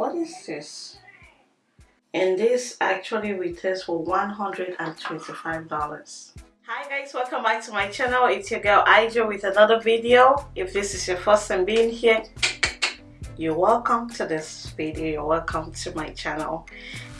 what is this? And this actually retails for 125 dollars. Hi guys welcome back to my channel. It's your girl Ijo with another video. If this is your first time being here you're welcome to this video. You're welcome to my channel.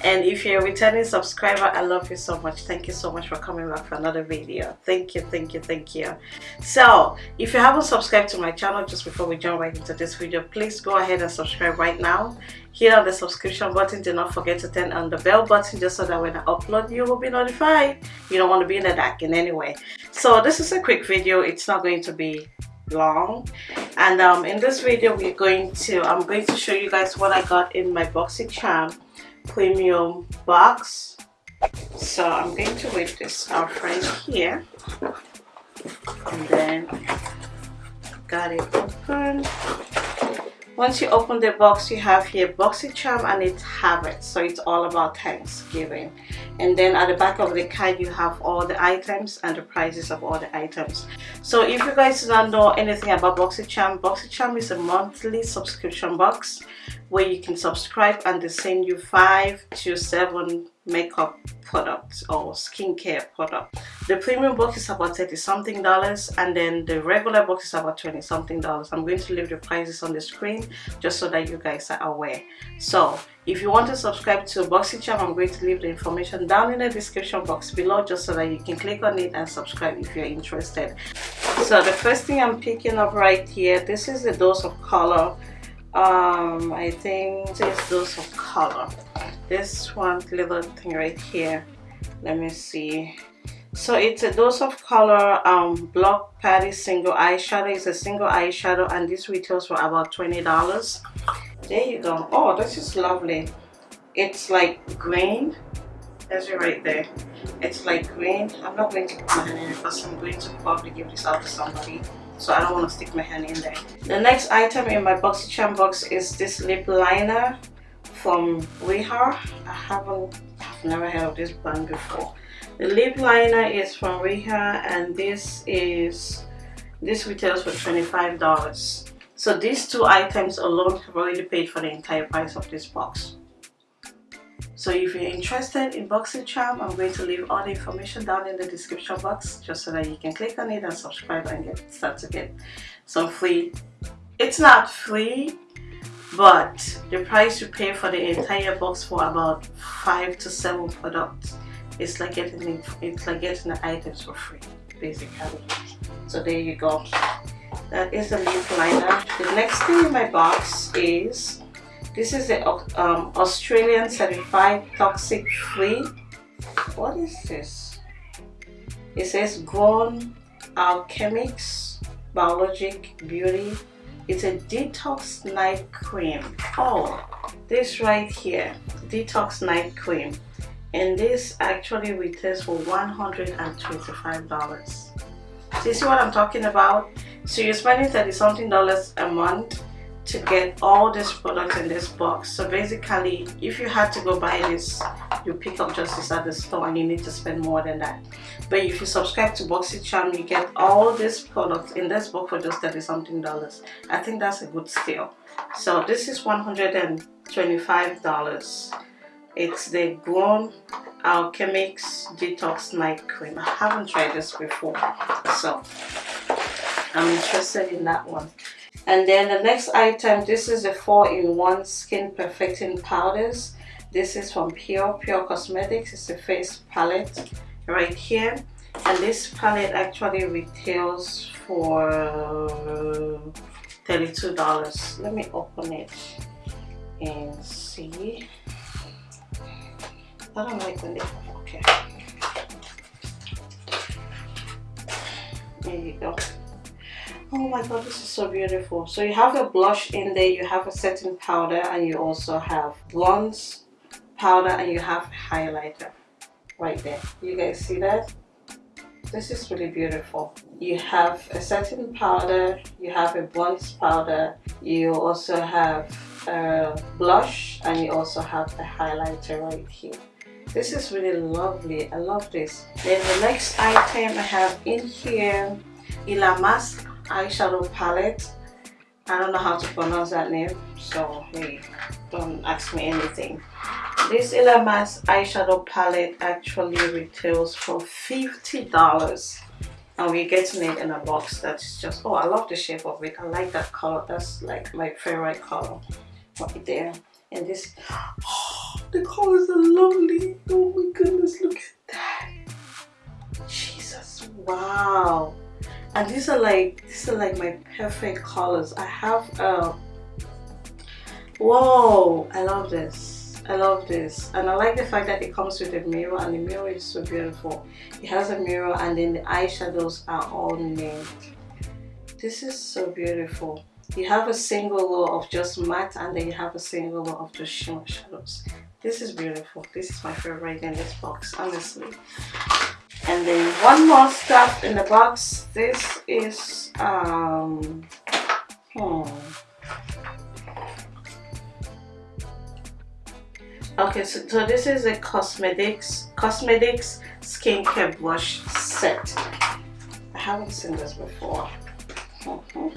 And if you're a returning subscriber i love you so much. Thank you so much for coming back for another video. Thank you thank you thank you. So if you haven't subscribed to my channel just before we jump right into this video please go ahead and subscribe right now hit on the subscription button do not forget to turn on the bell button just so that when i upload you will be notified. You don't want to be in the dark in any way. So this is a quick video. It's not going to be long. And um, in this video we're going to I'm going to show you guys what I got in my BoxyCharm premium box. So I'm going to whip this out right here. And then got it open once you open the box you have here BoxyCharm and it's habit so it's all about Thanksgiving. And then at the back of the card you have all the items and the prices of all the items. So if you guys don't know anything about BoxyCharm BoxyCharm is a monthly subscription box where you can subscribe and they send you five to seven makeup products or skincare product the premium box is about 30 something dollars and then the regular box is about 20 something dollars i'm going to leave the prices on the screen just so that you guys are aware so if you want to subscribe to BoxyCharm, I'm going to leave the information down in the description box below just so that you can click on it and subscribe if you're interested. So the first thing I'm picking up right here, this is the dose of color. Um, I think this dose of color. This one little thing right here. Let me see. So it's a dose of color um, block patty single eyeshadow. It's a single eyeshadow and this retails for about $20 there you go oh this is lovely it's like green there's it right there it's like green i'm not going to put hand in it because i'm going to probably give this out to somebody so i don't want to stick my hand in there. The next item in my BoxyCharm box is this lip liner from Riha i haven't i've never heard of this brand before. The lip liner is from Riha and this is this retails for 25 dollars. So these two items alone have already paid for the entire price of this box. So if you're interested in BoxyCharm, I'm going to leave all the information down in the description box just so that you can click on it and subscribe and get start to get some free. It's not free, but the price you pay for the entire box for about five to seven products, it's like getting it's like getting the items for free, basically. So there you go that is the lip liner the next thing in my box is this is the um, Australian certified toxic free. What is this? It says Grown Alchemist biologic beauty. It's a detox night cream. Oh this right here detox night cream. And this actually retails for 125 dollars. So you see what i'm talking about? So you're spending 30 something dollars a month to get all these products in this box. So basically if you had to go buy this you pick up just this at the store and you need to spend more than that. But if you subscribe to BoxyCharm you get all these products in this box for just 30 something dollars. I think that's a good steal so this is 125 dollars. It's the Grown Alchemist Detox Night Cream. I haven't tried this before so I'm interested in that one. And then the next item, this is a 4-in-1 Skin Perfecting Powders. This is from Pure, Pure Cosmetics. It's a face palette right here. And this palette actually retails for $32. Let me open it and see. I don't like when they, okay. There you go oh my god this is so beautiful. So you have a blush in there you have a setting powder and you also have bronze powder and you have highlighter right there. You guys see that? This is really beautiful. You have a setting powder you have a bronze powder you also have a blush and you also have a highlighter right here. This is really lovely. I love this. Then the next item i have in here Ilamas eyeshadow palette. I don't know how to pronounce that name so hey don't ask me anything. This Ilamas eyeshadow palette actually retails for $50 and we're getting it in a box that's just oh I love the shape of it. I like that color. That's like my favorite color right there. And this oh, the colors are lovely. Oh my goodness look at that. Jesus wow and these are like these are like my perfect colors. I have uh whoa I love this. I love this. And I like the fact that it comes with a mirror and the mirror is so beautiful. It has a mirror and then the eyeshadows are all named this is so beautiful. You have a single row of just matte and then you have a single row of just shimmer shadows. This is beautiful. This is my favorite in this box honestly and then one more stuff in the box. This is um hmm. okay so, so this is a cosmetics cosmetics skincare blush set. I haven't seen this before. Mm -hmm.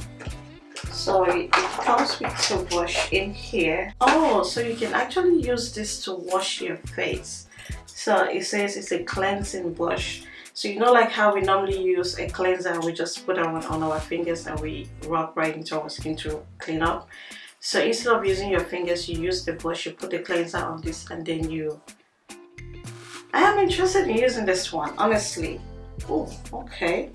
so it, comes with two brush in here. Oh so you can actually use this to wash your face so it says it's a cleansing brush. So you know like how we normally use a cleanser we just put on, on our fingers and we rub right into our skin to clean up. So instead of using your fingers you use the brush you put the cleanser on this and then you I am interested in using this one honestly. Oh okay.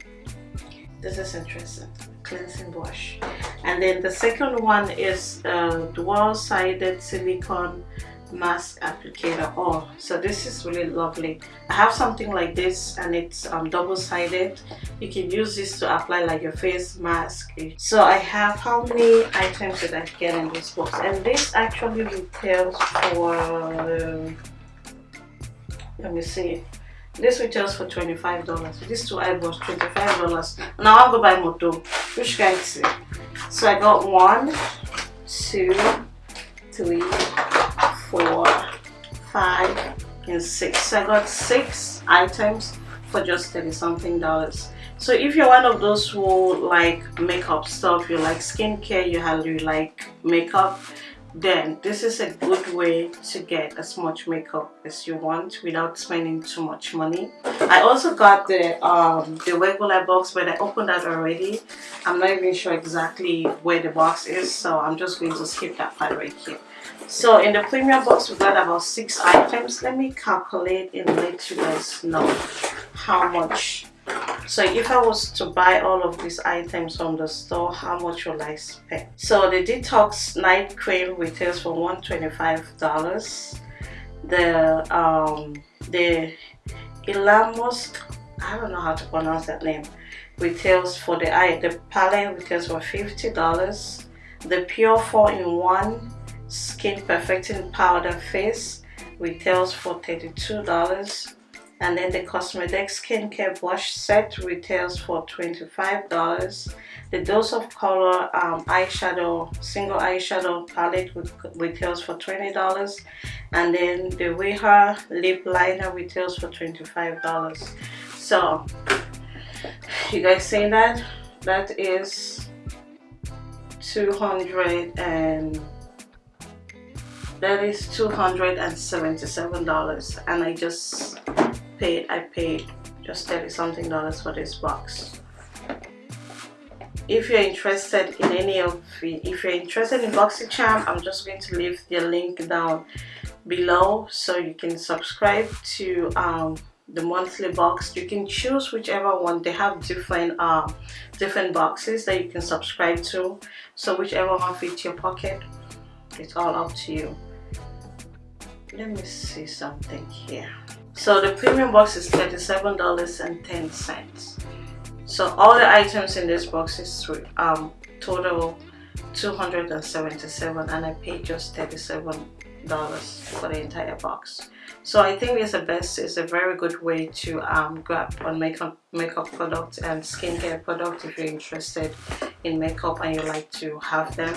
This is interesting. Cleansing brush. And then the second one is a dual-sided silicone mask applicator. Oh so this is really lovely. I have something like this and it's um, double-sided. You can use this to apply like your face mask. So i have how many items did i get in this box? And this actually retails for let me see. This retails for 25 dollars. This two eyeballs 25 dollars. Now i'll go buy moto which guys? So i got one two three four five and six. So i got six items for just 30 something dollars. So if you're one of those who like makeup stuff you like skincare you have you like makeup then this is a good way to get as much makeup as you want without spending too much money. I also got the um the regular box but i opened that already. I'm not even sure exactly where the box is so i'm just going to skip that part right here. So in the premium box we got about six items. Let me calculate and let you guys know how much so if I was to buy all of these items from the store how much will I spend? So the detox night cream retails for 125 dollars. The um the Ilamos I don't know how to pronounce that name retails for the eye the palette retails for 50 dollars. The pure 4-in-1 skin perfecting powder face retails for 32 dollars and then the cosmetic skincare brush set retails for $25 the dose of color um, eyeshadow single eyeshadow palette retails for $20 and then the Weha lip liner retails for $25 so you guys see that? That is 200 and that is $277 and I just paid I paid just 30 something dollars for this box. If you're interested in any of the if you're interested in BoxyCharm I'm just going to leave the link down below so you can subscribe to um, the monthly box. You can choose whichever one. They have different uh, different boxes that you can subscribe to. So whichever one fits your pocket it's all up to you. Let me see something here so the premium box is $37.10 so all the items in this box is um total 277 and I paid just 37 dollars for the entire box. So I think it's the best it's a very good way to um, grab on makeup makeup products and skincare products if you're interested in makeup and you like to have them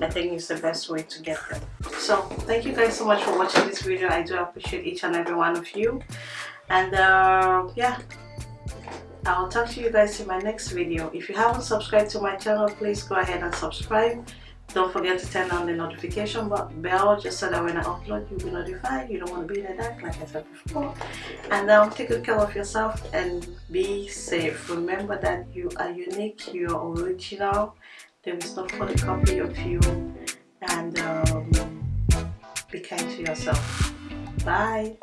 I think it's the best way to get them so thank you guys so much for watching this video I do appreciate each and every one of you and uh, yeah I'll talk to you guys in my next video. If you haven't subscribed to my channel, please go ahead and subscribe. Don't forget to turn on the notification bell just so that when I upload you'll be notified. You don't want to be in the dark like I said before. And um, take good care of yourself and be safe. Remember that you are unique, you are original. There is no photocopy of you. And um, be kind to yourself. Bye.